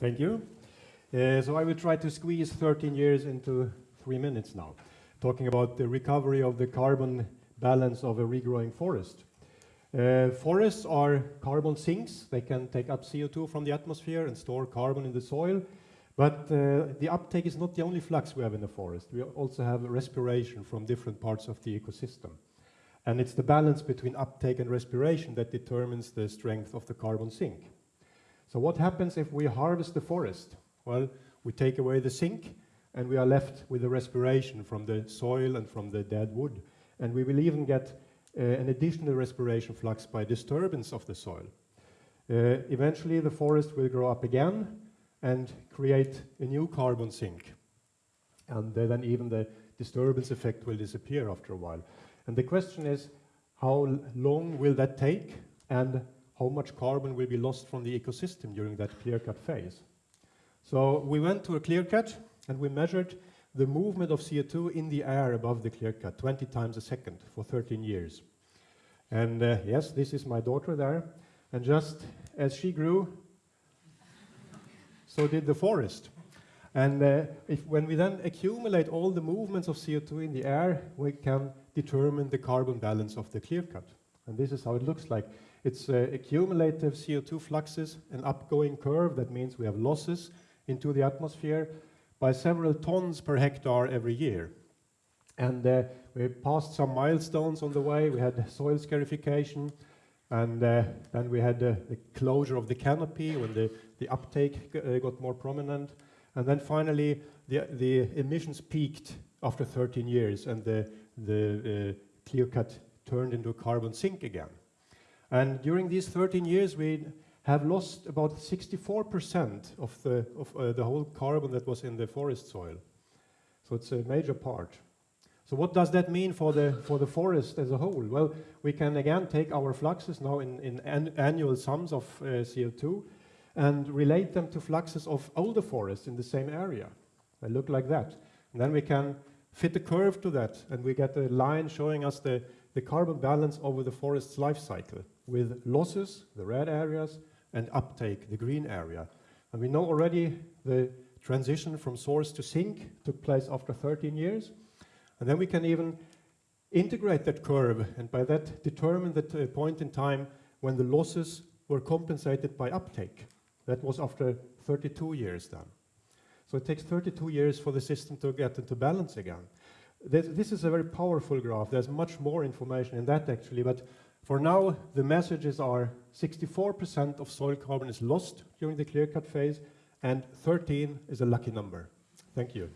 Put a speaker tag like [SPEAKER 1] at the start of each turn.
[SPEAKER 1] Thank you. Uh, so I will try to squeeze 13 years into three minutes now, talking about the recovery of the carbon balance of a regrowing forest. Uh, forests are carbon sinks. They can take up CO2 from the atmosphere and store carbon in the soil. But uh, the uptake is not the only flux we have in the forest. We also have respiration from different parts of the ecosystem. And it's the balance between uptake and respiration that determines the strength of the carbon sink. So what happens if we harvest the forest? Well, we take away the sink and we are left with the respiration from the soil and from the dead wood. And we will even get uh, an additional respiration flux by disturbance of the soil. Uh, eventually the forest will grow up again and create a new carbon sink. And then even the disturbance effect will disappear after a while. And the question is, how long will that take and how much carbon will be lost from the ecosystem during that clear cut phase? So we went to a clear cut and we measured the movement of CO2 in the air above the clear cut 20 times a second for 13 years. And uh, yes, this is my daughter there. And just as she grew, so did the forest. And uh, if, when we then accumulate all the movements of CO2 in the air, we can determine the carbon balance of the clear cut. And this is how it looks like. It's uh, accumulative CO2 fluxes, an upgoing curve. That means we have losses into the atmosphere by several tons per hectare every year. And uh, we passed some milestones on the way. We had soil scarification, and uh, then we had uh, the closure of the canopy when the, the uptake uh, got more prominent. And then finally, the, the emissions peaked after 13 years, and the, the uh, clear cut turned into a carbon sink again. And during these 13 years, we have lost about 64% of, the, of uh, the whole carbon that was in the forest soil. So it's a major part. So what does that mean for the, for the forest as a whole? Well, we can again take our fluxes now in, in an annual sums of uh, CO2 and relate them to fluxes of older forests in the same area. They look like that. And then we can fit a curve to that and we get a line showing us the, the carbon balance over the forest's life cycle with losses, the red areas, and uptake, the green area. And we know already the transition from source to sink took place after 13 years. And then we can even integrate that curve and by that determine the uh, point in time when the losses were compensated by uptake. That was after 32 years then. So it takes 32 years for the system to get into balance again. This, this is a very powerful graph. There's much more information in that actually, but for now, the messages are 64% of soil carbon is lost during the clear cut phase, and 13 is a lucky number. Thank you.